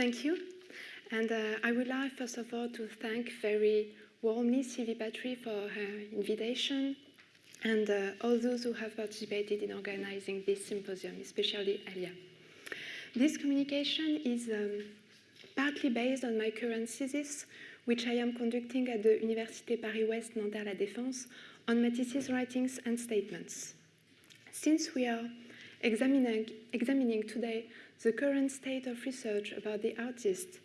Thank you. And uh, I would like, first of all, to thank very warmly Sylvie Patry for her invitation and uh, all those who have participated in organizing this symposium, especially Alia. This communication is um, partly based on my current thesis, which I am conducting at the Université Paris-Ouest Nanterre-La Défense on Matisse's writings and statements. Since we are examining, examining today the current state of research about the artist,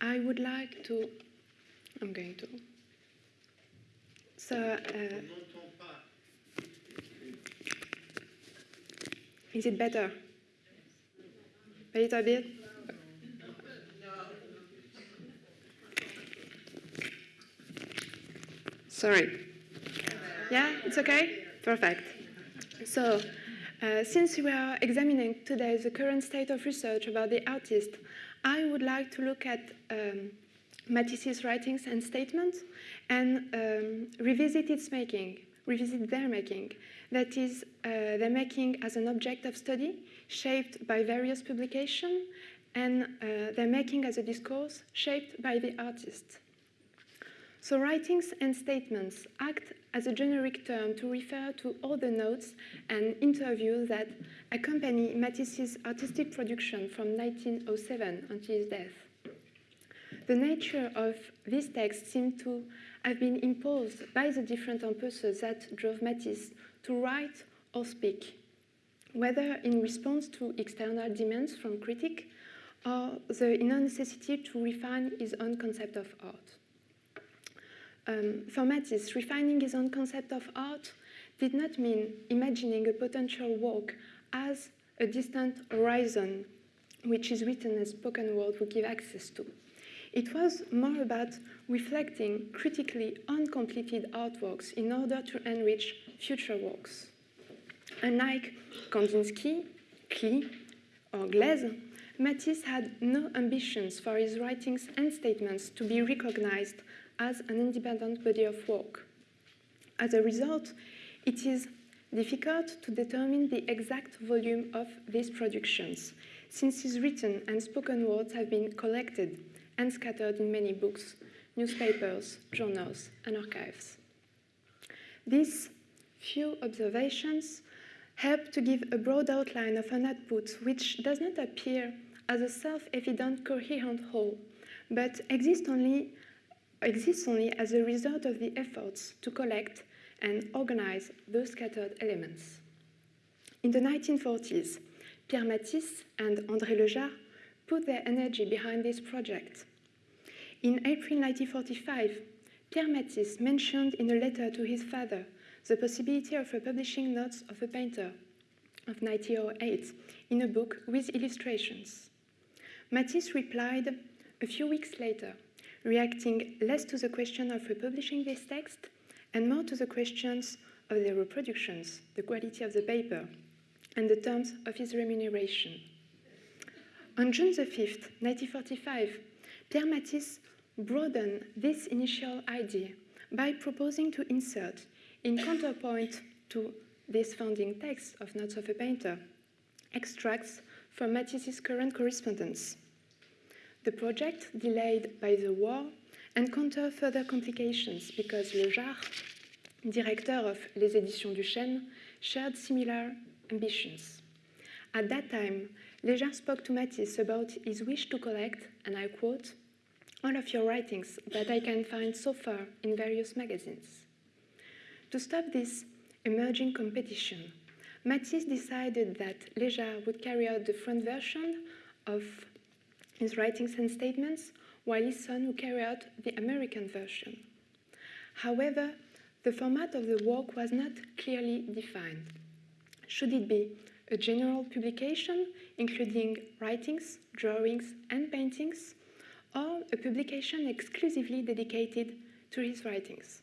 I would like to, I'm going to, so, uh, is it better? A little bit? Sorry. Yeah, it's okay? Perfect. So, uh, since we are examining today the current state of research about the artist, I would like to look at um, Matisse's writings and statements and um, revisit its making, revisit their making. That is, uh, their making as an object of study shaped by various publications and uh, their making as a discourse shaped by the artist. So writings and statements act as a generic term to refer to all the notes and interviews that accompany Matisse's artistic production from 1907 until his death. The nature of this text seemed to have been imposed by the different impulses that drove Matisse to write or speak, whether in response to external demands from critics or the inner necessity to refine his own concept of art. Um, for Matisse, refining his own concept of art did not mean imagining a potential work as a distant horizon, which is written as spoken word would give access to. It was more about reflecting critically on completed artworks in order to enrich future works. Unlike Kandinsky, Klee, or Gleizes, Matisse had no ambitions for his writings and statements to be recognized as an independent body of work. As a result, it is difficult to determine the exact volume of these productions, since his written and spoken words have been collected and scattered in many books, newspapers, journals, and archives. These few observations help to give a broad outline of an output which does not appear as a self-evident coherent whole, but exists only exists only as a result of the efforts to collect and organize those scattered elements. In the 1940s, Pierre Matisse and André Lejard put their energy behind this project. In April 1945, Pierre Matisse mentioned in a letter to his father the possibility of republishing notes of a painter of 1908 in a book with illustrations. Matisse replied a few weeks later reacting less to the question of republishing this text and more to the questions of the reproductions, the quality of the paper, and the terms of his remuneration. On June the 5th, 1945, Pierre Matisse broadened this initial idea by proposing to insert, in counterpoint to this founding text of Notes of a Painter, extracts from Matisse's current correspondence the project, delayed by the war, encountered further complications because Lejard, director of Les Éditions du Chêne, shared similar ambitions. At that time, Lejard spoke to Matisse about his wish to collect, and I quote, all of your writings that I can find so far in various magazines. To stop this emerging competition, Matisse decided that Lejard would carry out the front version of his writings and statements, while his son would carry out the American version. However, the format of the work was not clearly defined. Should it be a general publication, including writings, drawings, and paintings, or a publication exclusively dedicated to his writings?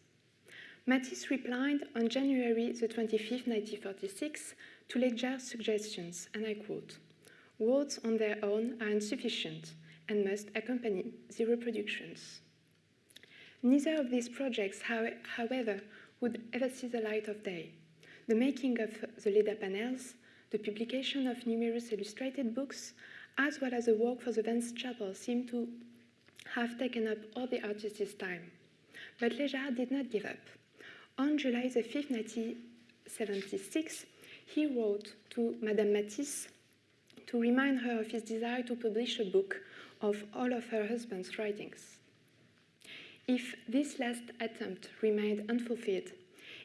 Matisse replied on January the 25th, 1946, to Lejard's suggestions, and I quote, Words on their own are insufficient and must accompany the reproductions. Neither of these projects, however, would ever see the light of day. The making of the Leda panels, the publication of numerous illustrated books, as well as the work for the Vence Chapel, seemed to have taken up all the artist's time. But Léjard did not give up. On July 5, 1976, he wrote to Madame Matisse to remind her of his desire to publish a book of all of her husband's writings. If this last attempt remained unfulfilled,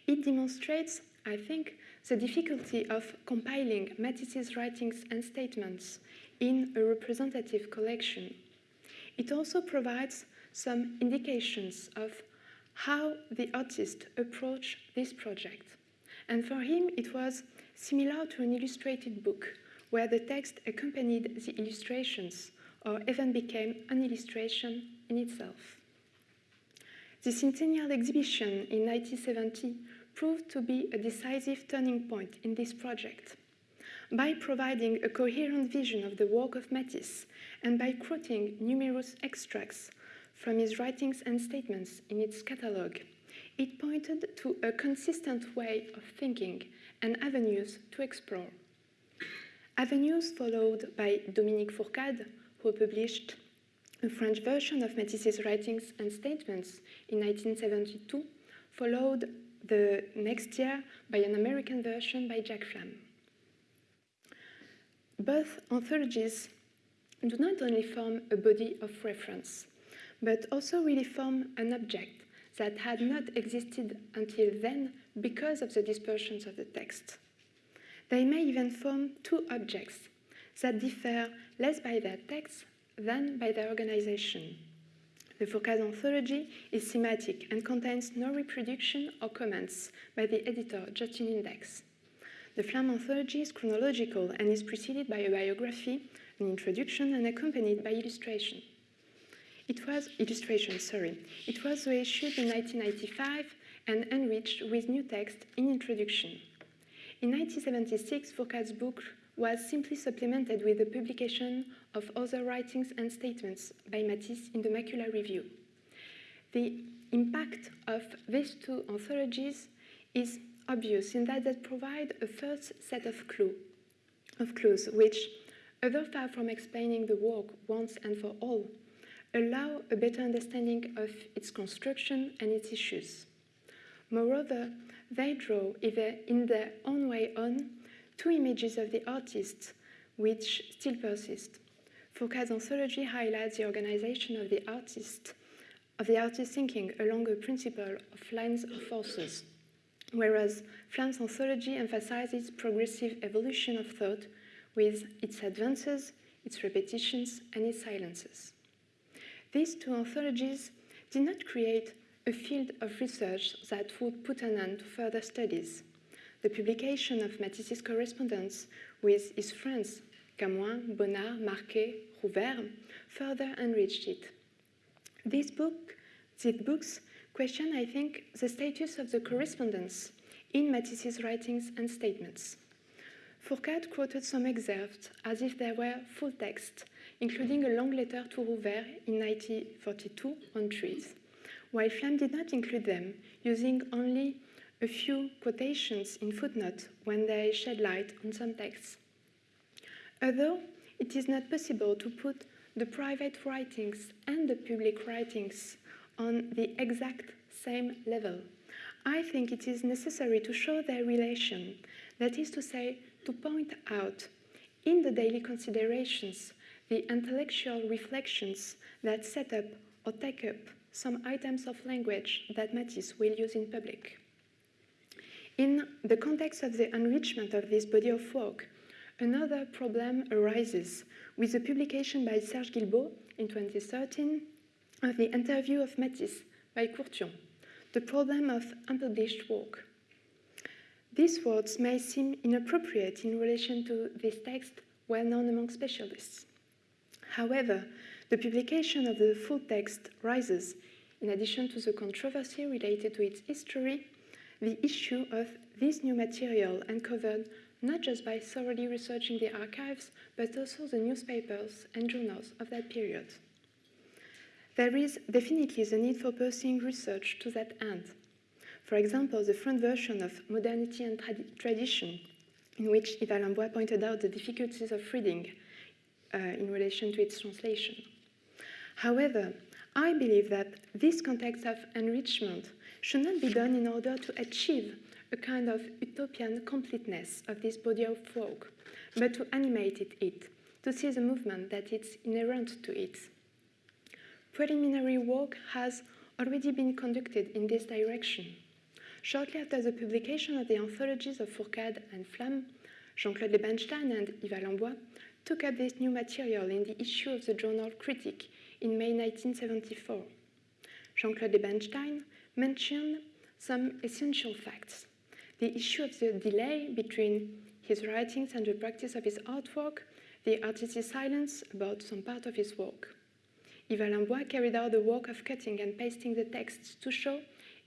it demonstrates, I think, the difficulty of compiling Matisse's writings and statements in a representative collection. It also provides some indications of how the artist approached this project. And for him, it was similar to an illustrated book where the text accompanied the illustrations or even became an illustration in itself. The centennial exhibition in 1970 proved to be a decisive turning point in this project. By providing a coherent vision of the work of Matisse and by quoting numerous extracts from his writings and statements in its catalogue, it pointed to a consistent way of thinking and avenues to explore. Avenues followed by Dominique Fourcade, who published a French version of Matisse's writings and statements in 1972, followed the next year by an American version by Jack Flam. Both anthologies do not only form a body of reference, but also really form an object that had not existed until then because of the dispersions of the text. They may even form two objects that differ less by their text than by their organization. The Fourcade anthology is thematic and contains no reproduction or comments by the editor, just an index. The Flam anthology is chronological and is preceded by a biography, an introduction, and accompanied by illustration. It was illustration, sorry. It was reissued in 1995 and enriched with new text in introduction. In 1976, Fourcade's book was simply supplemented with the publication of other writings and statements by Matisse in the Macula Review. The impact of these two anthologies is obvious in that they provide a first set of, clue, of clues which, although far from explaining the work once and for all, allow a better understanding of its construction and its issues. Moreover, they draw, either in their own way on, two images of the artist which still persist. Fourcade's anthology highlights the organization of the artist, of the artist thinking along a principle of lines of forces, whereas Flam's anthology emphasizes progressive evolution of thought with its advances, its repetitions, and its silences. These two anthologies did not create a field of research that would put an end to further studies. The publication of Matisse's correspondence with his friends Camoin, Bonnard, Marquet, Rouveyre further enriched it. This book, these books question, I think, the status of the correspondence in Matisse's writings and statements. Fourcade quoted some excerpts as if they were full text, including a long letter to Rouveyre in 1942 on trees while Flam did not include them, using only a few quotations in footnotes when they shed light on some texts. Although it is not possible to put the private writings and the public writings on the exact same level, I think it is necessary to show their relation, that is to say, to point out in the daily considerations the intellectual reflections that set up or take up some items of language that Matisse will use in public. In the context of the enrichment of this body of work, another problem arises with the publication by Serge Guilbaut in 2013 of the interview of Matisse by Courthion, the problem of unpublished work. These words may seem inappropriate in relation to this text well known among specialists. However, the publication of the full text raises, in addition to the controversy related to its history, the issue of this new material uncovered not just by thoroughly researching the archives, but also the newspapers and journals of that period. There is definitely the need for pursuing research to that end. For example, the front version of Modernity and Tradi Tradition, in which Yves Alain Bois pointed out the difficulties of reading uh, in relation to its translation. However, I believe that this context of enrichment should not be done in order to achieve a kind of utopian completeness of this body of work, but to animate it, to see the movement that is inherent to it. Preliminary work has already been conducted in this direction. Shortly after the publication of the anthologies of Fourcade and Flam, Jean-Claude Lebensztejn and Yves Alain Bois took up this new material in the issue of the journal Critique in May 1974. Jean-Claude Lebensztejn mentioned some essential facts. The issue of the delay between his writings and the practice of his artwork, the artist's silence about some part of his work. Yves Alain Bois carried out the work of cutting and pasting the texts to show,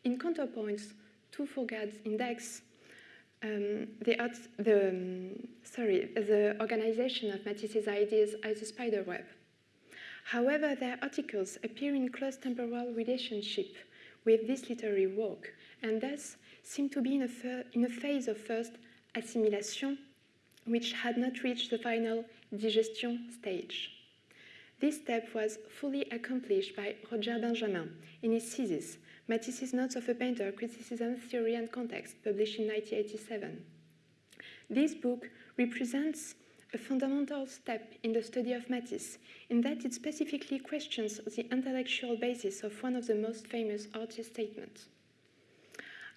in counterpoints to Fourcade's index, um, the, the, um, sorry, the organization of Matisse's ideas as a spider web. However, their articles appear in close temporal relationship with this literary work, and thus seem to be in a, in a phase of first assimilation, which had not reached the final digestion stage. This step was fully accomplished by Roger Benjamin in his thesis, Matisse's Notes of a Painter, Criticism, Theory and Context, published in 1987. This book represents a fundamental step in the study of Matisse, in that it specifically questions the intellectual basis of one of the most famous artist statements.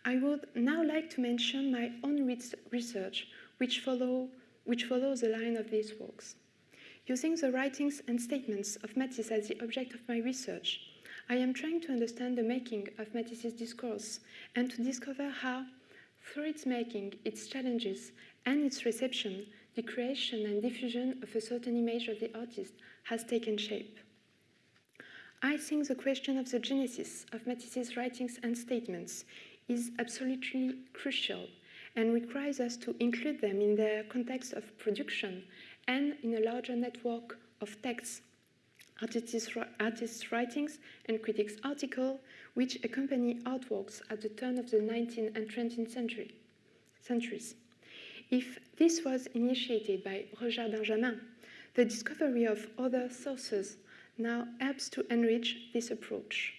I would now like to mention my own research, which, follow, which follows the line of these works. Using the writings and statements of Matisse as the object of my research, I am trying to understand the making of Matisse's discourse and to discover how, through its making, its challenges, and its reception, the creation and diffusion of a certain image of the artist has taken shape. I think the question of the genesis of Matisse's writings and statements is absolutely crucial and requires us to include them in their context of production and in a larger network of texts, artists', artists writings, and critics' articles, which accompany artworks at the turn of the 19th and 20th century, centuries. If this was initiated by Roger Benjamin, the discovery of other sources now helps to enrich this approach.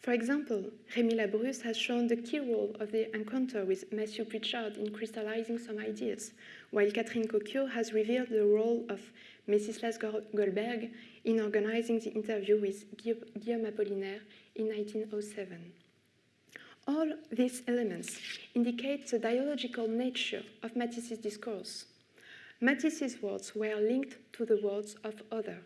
For example, Rémi Labrusse has shown the key role of the encounter with Matthew Prichard in crystallizing some ideas, while Catherine Cocchio has revealed the role of Mécislas Golberg in organizing the interview with Guillaume Apollinaire in 1907. All these elements indicate the dialogical nature of Matisse's discourse. Matisse's words were linked to the words of other,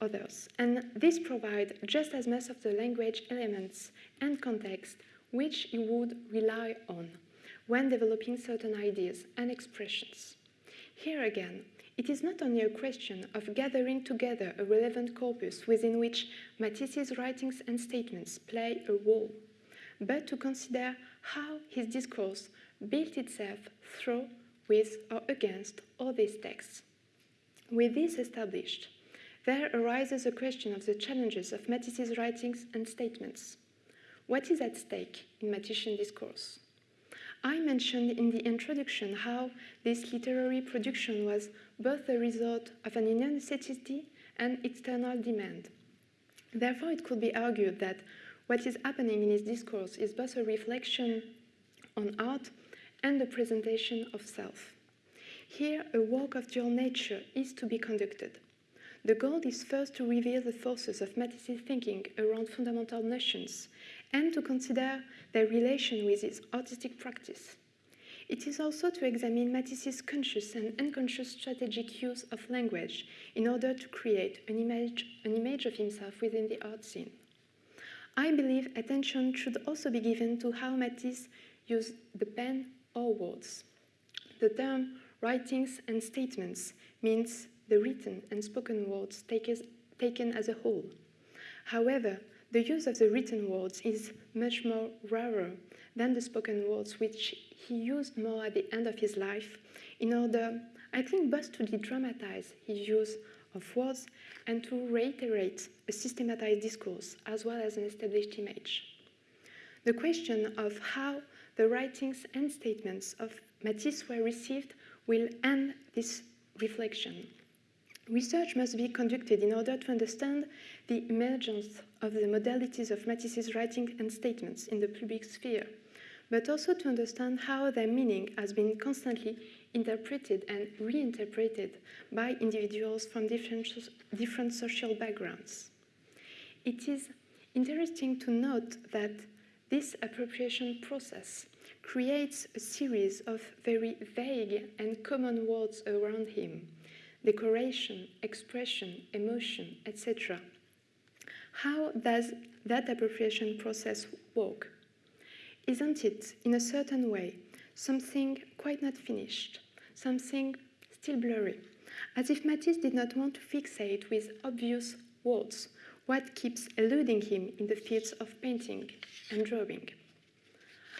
others, and this provides just as much of the language elements and context which he would rely on when developing certain ideas and expressions. Here again, it is not only a question of gathering together a relevant corpus within which Matisse's writings and statements play a role, but to consider how his discourse built itself through, with, or against all these texts. With this established, there arises a question of the challenges of Matisse's writings and statements. What is at stake in Matisse discourse? I mentioned in the introduction how this literary production was both the result of an inner necessity and external demand. Therefore, it could be argued that what is happening in his discourse is both a reflection on art and the presentation of self. Here, a work of dual nature is to be conducted. The goal is first to reveal the forces of Matisse's thinking around fundamental notions and to consider their relation with his artistic practice. It is also to examine Matisse's conscious and unconscious strategic use of language in order to create an image, an image of himself within the art scene. I believe attention should also be given to how Matisse used the pen or words. The term writings and statements means the written and spoken words taken as a whole. However, the use of the written words is much more rarer than the spoken words, which he used more at the end of his life in order, I think, both to de-dramatize his use of words and to reiterate a systematized discourse as well as an established image. The question of how the writings and statements of Matisse were received will end this reflection. Research must be conducted in order to understand the emergence of the modalities of Matisse's writing and statements in the public sphere, but also to understand how their meaning has been constantly interpreted and reinterpreted by individuals from different, different social backgrounds. It is interesting to note that this appropriation process creates a series of very vague and common words around him decoration, expression, emotion, etc. How does that appropriation process work? Isn't it, in a certain way, something quite not finished, something still blurry, as if Matisse did not want to fixate with obvious words what keeps eluding him in the fields of painting and drawing.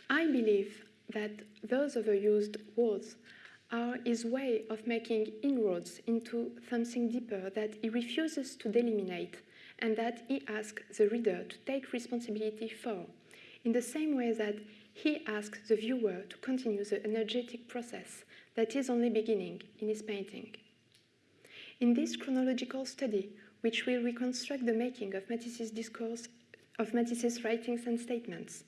I believe that those overused words are his way of making inroads into something deeper that he refuses to delimitate and that he asks the reader to take responsibility for, in the same way that he asks the viewer to continue the energetic process that is only beginning in his painting. In this chronological study, which will reconstruct the making of Matisse's discourse, of Matisse's writings and statements,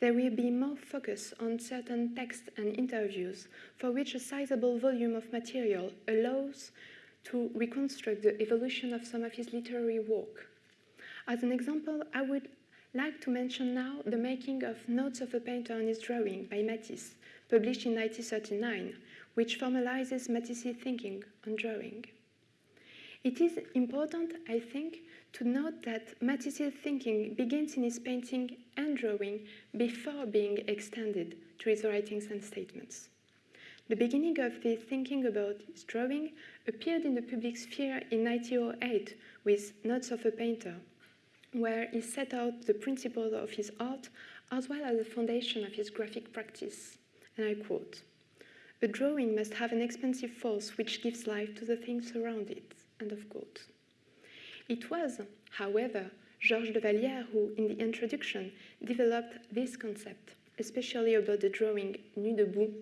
there will be more focus on certain texts and interviews for which a sizable volume of material allows to reconstruct the evolution of some of his literary work. As an example, I would like to mention now the making of Notes of a Painter on His Drawing by Matisse, published in 1939, which formalizes Matisse's thinking on drawing. It is important, I think, to note that Matisse's thinking begins in his painting and drawing before being extended to his writings and statements. The beginning of this thinking about his drawing appeared in the public sphere in 1908 with Notes of a Painter, where he set out the principles of his art as well as the foundation of his graphic practice. And I quote, a drawing must have an expansive force which gives life to the things around it. End of quote. It was, however, Georges Desvallières who, in the introduction, developed this concept, especially about the drawing Nu debout,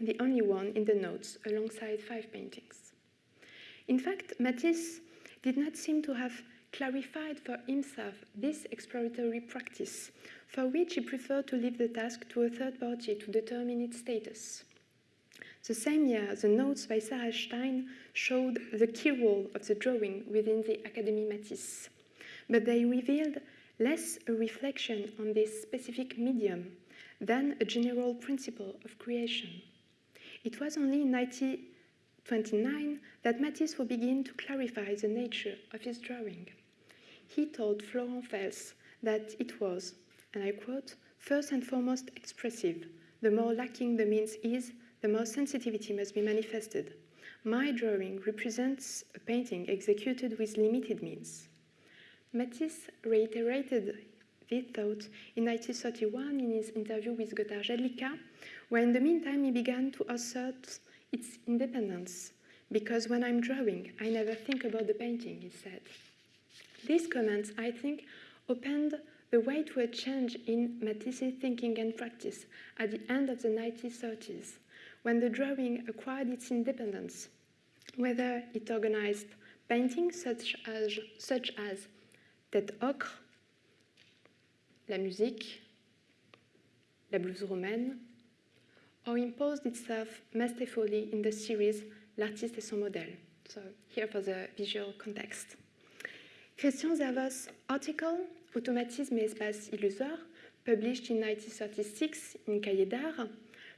the only one in the notes alongside five paintings. In fact, Matisse did not seem to have clarified for himself this exploratory practice, for which he preferred to leave the task to a third party to determine its status. The same year, the notes by Sarah Stein showed the key role of the drawing within the Académie Matisse, but they revealed less a reflection on this specific medium than a general principle of creation. It was only in 1929 that Matisse would begin to clarify the nature of his drawing. He told Florent Fels that it was, and I quote, first and foremost expressive. The more lacking the means is, the more sensitivity must be manifested. My drawing represents a painting executed with limited means. Matisse reiterated this thought in 1931 in his interview with Gotthard Jedlicka, where in the meantime he began to assert its independence. Because when I'm drawing, I never think about the painting, he said. These comments, I think, opened the way to a change in Matisse's thinking and practice at the end of the 1930s when the drawing acquired its independence, whether it organized paintings such as, such as Tête ocre, La musique, La blouse roumaine, or imposed itself masterfully in the series L'artiste et son modèle. So here for the visual context. Christian Zervos' article, Automatisme et espace illusoire, published in 1936 in Cahiers d'Art,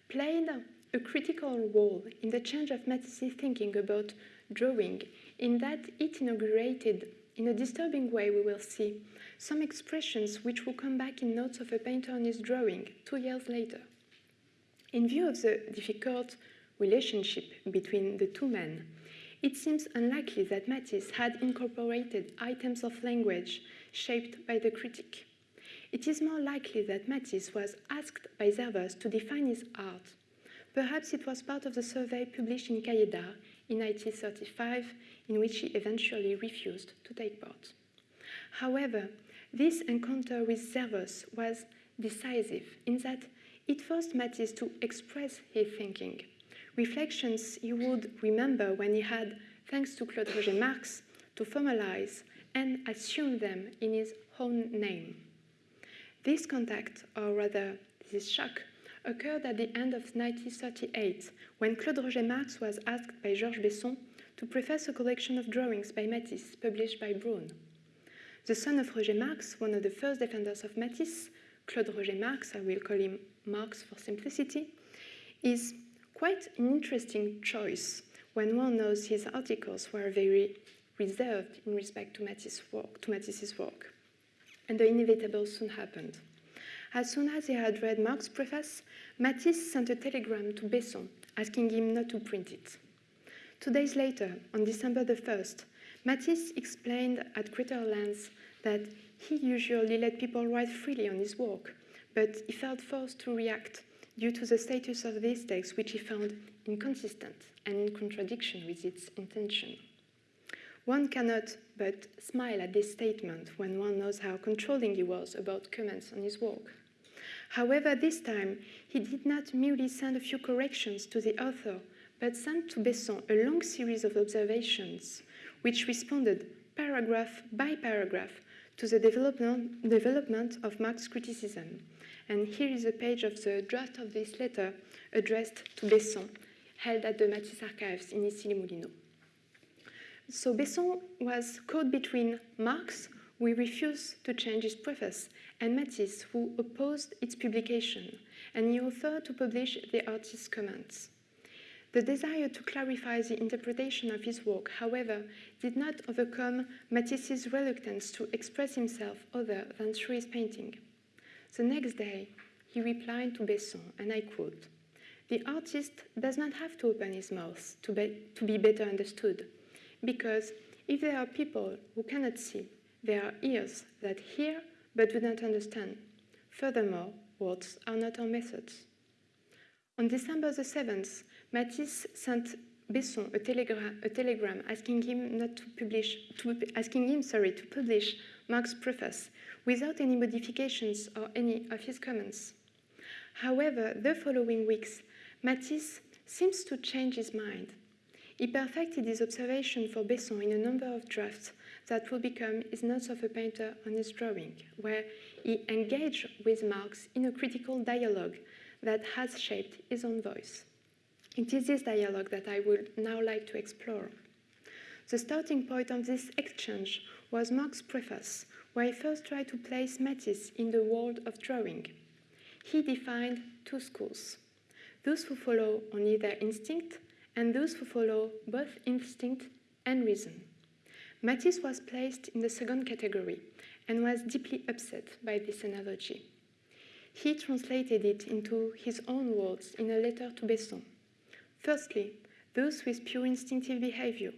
played a critical role in the change of Matisse's thinking about drawing, in that it inaugurated, in a disturbing way, we will see, some expressions which will come back in Notes of a Painter on His Drawing two years later. In view of the difficult relationship between the two men, it seems unlikely that Matisse had incorporated items of language shaped by the critic. It is more likely that Matisse was asked by Zervos to define his art Perhaps it was part of the survey published in d'Art in 1935, in which he eventually refused to take part. However, this encounter with Zervos was decisive in that it forced Matisse to express his thinking, reflections he would remember when he had thanks to Claude Roger Marx, to formalize and assume them in his own name. This contact, or rather this shock, occurred at the end of 1938 when Claude Roger Marx was asked by Georges Besson to preface a collection of drawings by Matisse published by Braun. The son of Roger Marx, one of the first defenders of Matisse, Claude Roger Marx, I will call him Marx for simplicity, is quite an interesting choice when one knows his articles were very reserved in respect to, Matisse's work, to Matisse's work. And the inevitable soon happened. As soon as he had read Marx's preface, Matisse sent a telegram to Besson asking him not to print it. Two days later, on December the 1st, Matisse explained at greater length that he usually let people write freely on his work, but he felt forced to react due to the status of these texts, which he found inconsistent and in contradiction with its intention. One cannot but smile at this statement when one knows how controlling he was about comments on his work. However, this time, he did not merely send a few corrections to the author, but sent to Besson a long series of observations, which responded paragraph by paragraph to the development, of Marx's criticism. And here is a page of the draft of this letter addressed to Besson, held at the Matisse archives in Issy-les-Moulineaux. So Besson was caught between Marx, who refused to change his preface, and Matisse, who opposed its publication, and he offered to publish the artist's comments. The desire to clarify the interpretation of his work, however, did not overcome Matisse's reluctance to express himself other than through his painting. The next day, he replied to Besson, and I quote, The artist does not have to open his mouth to be, to be better understood, because if there are people who cannot see, there are ears that hear but do not understand. Furthermore, words are not our methods. On December the 7th, Matisse sent Besson a, telegram, a telegram asking him not to publish, to, asking him, sorry, to publish Marx's preface without any modifications or any of his comments. However, the following weeks, Matisse seems to change his mind. He perfected his observation for Besson in a number of drafts that will become his notes of a painter on his drawing, where he engaged with Marx in a critical dialogue that has shaped his own voice. It is this dialogue that I would now like to explore. The starting point of this exchange was Marx's preface, where he first tried to place Matisse in the world of drawing. He defined two schools those who follow only their instinct, and those who follow both instinct and reason. Matisse was placed in the second category and was deeply upset by this analogy. He translated it into his own words in a letter to Besson. Firstly, those with pure instinctive behavior.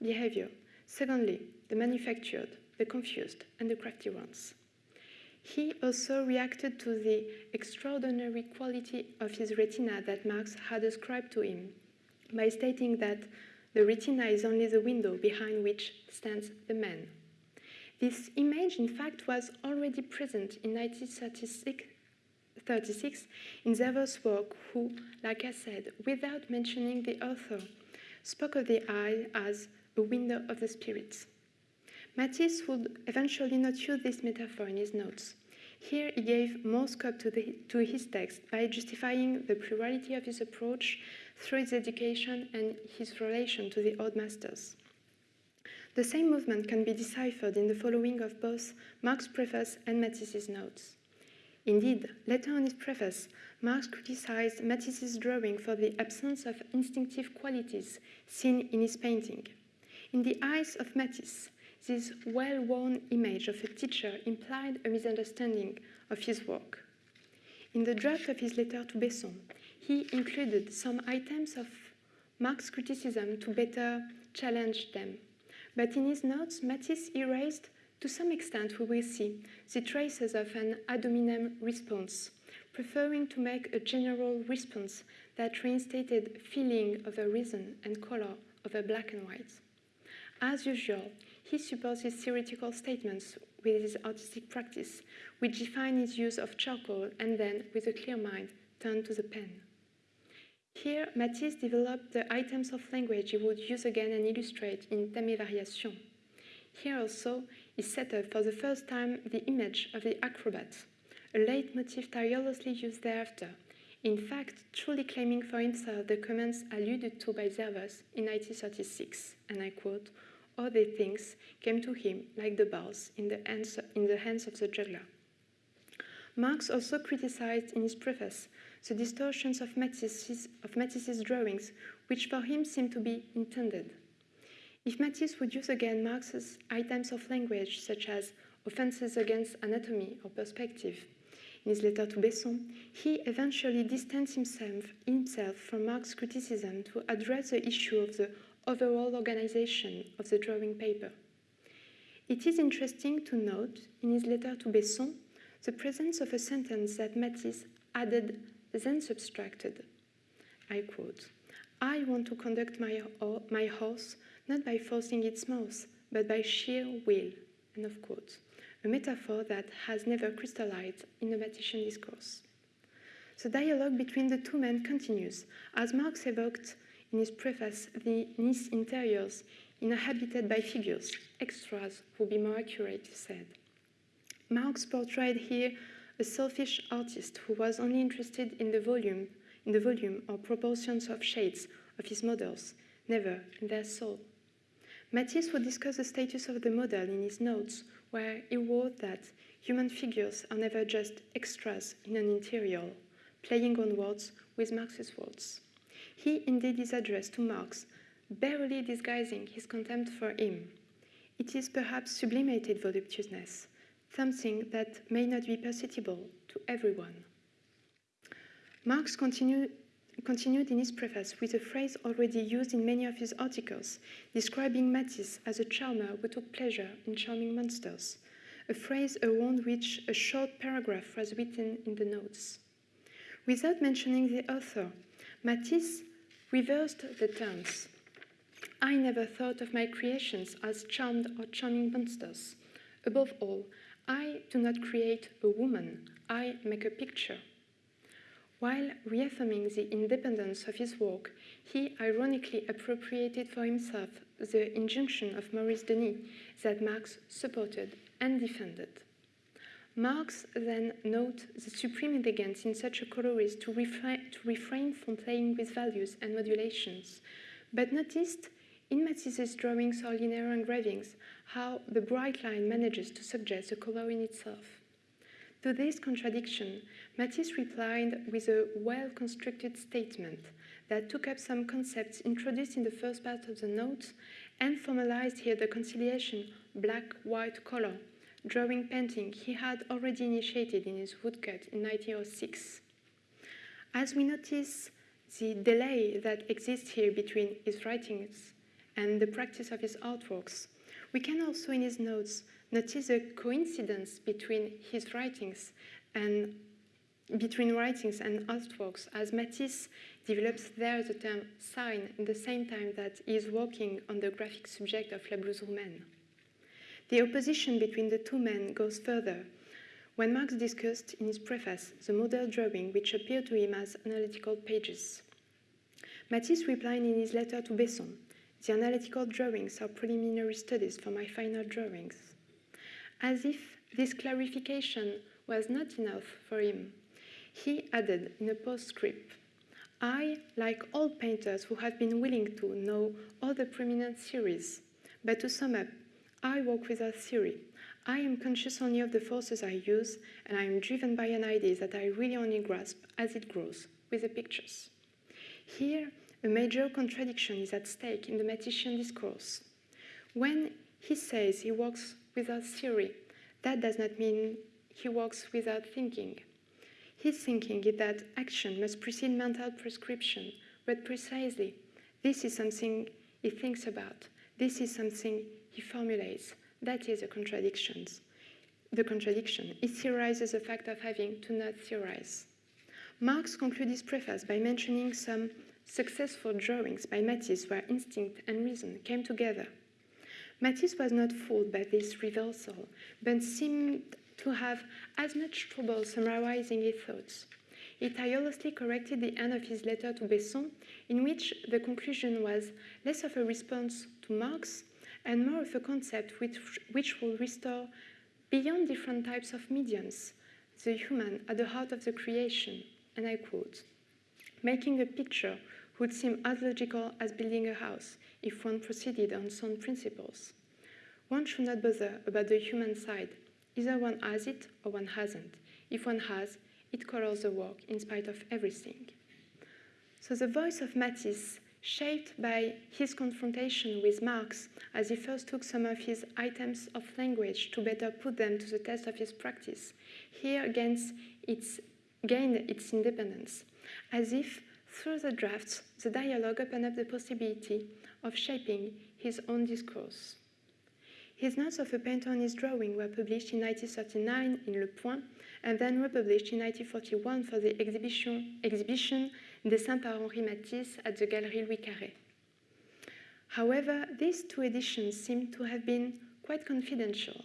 behavior. Secondly, the manufactured, the confused, and the crafty ones. He also reacted to the extraordinary quality of his retina that Marx had ascribed to him by stating that the retina is only the window behind which stands the man. This image, in fact, was already present in 1936 in Zervos' work, who, like I said, without mentioning the author, spoke of the eye as a window of the spirits. Matisse would eventually not use this metaphor in his notes. Here he gave more scope to, the, to his text by justifying the plurality of his approach through his education and his relation to the old masters. The same movement can be deciphered in the following of both Marx's preface and Matisse's notes. Indeed, later on his preface, Marx criticized Matisse's drawing for the absence of instinctive qualities seen in his painting. In the eyes of Matisse, this well worn image of a teacher implied a misunderstanding of his work. In the draft of his letter to Besson, he included some items of Marx's criticism to better challenge them. But in his notes, Matisse erased, to some extent, we will see, the traces of an ad hominem response, preferring to make a general response that reinstated feeling of a reason and color of a black and white. As usual, he supports his theoretical statements with his artistic practice, which define his use of charcoal and then, with a clear mind, turn to the pen. Here, Matisse developed the items of language he would use again and illustrate in Thème Variation. Here also, he set up for the first time the image of the acrobat, a leitmotif tirelessly used thereafter, in fact, truly claiming for himself the comments alluded to by Zervos in 1936, and I quote, all the things came to him like the balls in the hands, in the hands of the juggler. Marx also criticized in his preface the distortions of Matisse's, of Matisse's drawings, which for him seemed to be intended. If Matisse would use again Marx's items of language, such as offenses against anatomy or perspective, in his letter to Besson, he eventually distanced himself, himself from Marx's criticism to address the issue of the overall organization of the drawing paper. It is interesting to note in his letter to Besson the presence of a sentence that Matisse added, then subtracted. I quote, I want to conduct my, my horse not by forcing its mouth, but by sheer will, end of quote, a metaphor that has never crystallized in the Matthian discourse. The dialogue between the two men continues, as Marx evoked in his preface the Nice interiors inhabited by figures, extras would be more accurate, he said. Marx portrayed here a selfish artist who was only interested in the volume, in the volume or proportions of shades of his models, never in their soul. Matisse would discuss the status of the model in his notes, where he wrote that human figures are never just extras in an interior, playing on words with Marx's words. He indeed is addressed to Marx, barely disguising his contempt for him. It is perhaps sublimated voluptuousness, something that may not be perceptible to everyone. Marx continued, continued in his preface with a phrase already used in many of his articles, describing Matisse as a charmer who took pleasure in charming monsters, a phrase around which a short paragraph was written in the notes. Without mentioning the author, Matisse reversed the terms. I never thought of my creations as charmed or charming monsters. Above all, I do not create a woman, I make a picture. While reaffirming the independence of his work, he ironically appropriated for himself the injunction of Maurice Denis that Marx supported and defended. Marx then notes the supreme elegance in such a colorist to, to refrain from playing with values and modulations, but noticed in Matisse's drawings or linear engravings how the bright line manages to suggest the color in itself. To this contradiction, Matisse replied with a well-constructed statement that took up some concepts introduced in the first part of the notes and formalized here the conciliation black-white color drawing painting he had already initiated in his woodcut in 1906. As we notice the delay that exists here between his writings and the practice of his artworks, we can also in his notes notice a coincidence between his writings and between writings and artworks as Matisse develops there the term sign in the same time that he is working on the graphic subject of La Blouse Roumaine. The opposition between the two men goes further. When Marx discussed in his preface the model drawing which appeared to him as analytical pages, Matisse replied in his letter to Besson, the analytical drawings are preliminary studies for my final drawings. As if this clarification was not enough for him, he added in a postscript, I, like all painters who have been willing to know all the prominent theories, but to sum up, I work without theory. I am conscious only of the forces I use, and I am driven by an idea that I really only grasp as it grows with the pictures. Here, a major contradiction is at stake in the Matthian discourse. When he says he works without theory, that does not mean he works without thinking. His thinking is that action must precede mental prescription, but precisely, this is something he thinks about. This is something he formulates. That is the contradictions. The contradiction. It theorizes the fact of having to not theorize. Marx concludes his preface by mentioning some successful drawings by Matisse where instinct and reason came together. Matisse was not fooled by this reversal, but seemed to have as much trouble summarizing his thoughts. he tirelessly corrected the end of his letter to Besson, in which the conclusion was less of a response to Marx and more of a concept which, which will restore, beyond different types of mediums, the human at the heart of the creation. And I quote, making a picture would seem as logical as building a house if one proceeded on sound principles. One should not bother about the human side. Either one has it or one hasn't. If one has, it colors the work in spite of everything. So the voice of Matisse, shaped by his confrontation with Marx as he first took some of his items of language to better put them to the test of his practice, here gains its, gained its independence, as if through the drafts the dialogue opened up the possibility of shaping his own discourse. His notes of a painter on his drawing were published in 1939 in Le Point and then republished in 1941 for the exhibition, exhibition Dessins par Henri Matisse at the Galerie Louis Carré. However, these two editions seem to have been quite confidential.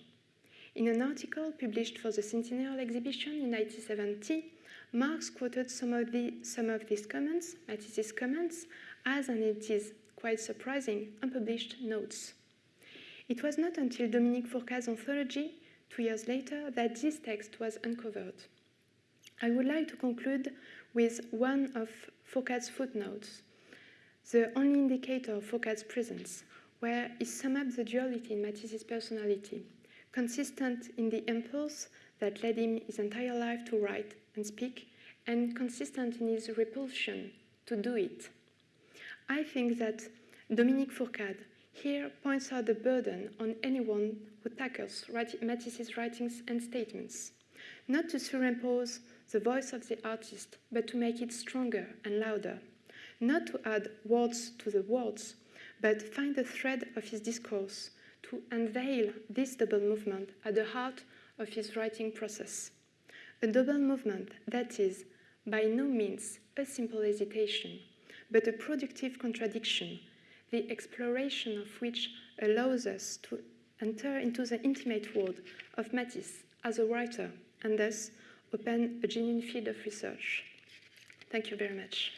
In an article published for the Centennial exhibition in 1970, Marx quoted some of, the, some of these comments, Matisse's comments, as, and it is quite surprising, unpublished notes. It was not until Dominique Fourcade's anthology, two years later, that this text was uncovered. I would like to conclude with one of Fourcade's footnotes, the only indicator of Fourcade's presence, where he sums up the duality in Matisse's personality, consistent in the impulse that led him his entire life to write and speak, and consistent in his repulsion to do it. I think that Dominique Fourcade here points out the burden on anyone who tackles Matisse's writings and statements, not to superimpose the voice of the artist, but to make it stronger and louder, not to add words to the words, but find the thread of his discourse to unveil this double movement at the heart of his writing process. A double movement that is by no means a simple hesitation, but a productive contradiction, the exploration of which allows us to enter into the intimate world of Matisse as a writer and thus open a genuine field of research. Thank you very much.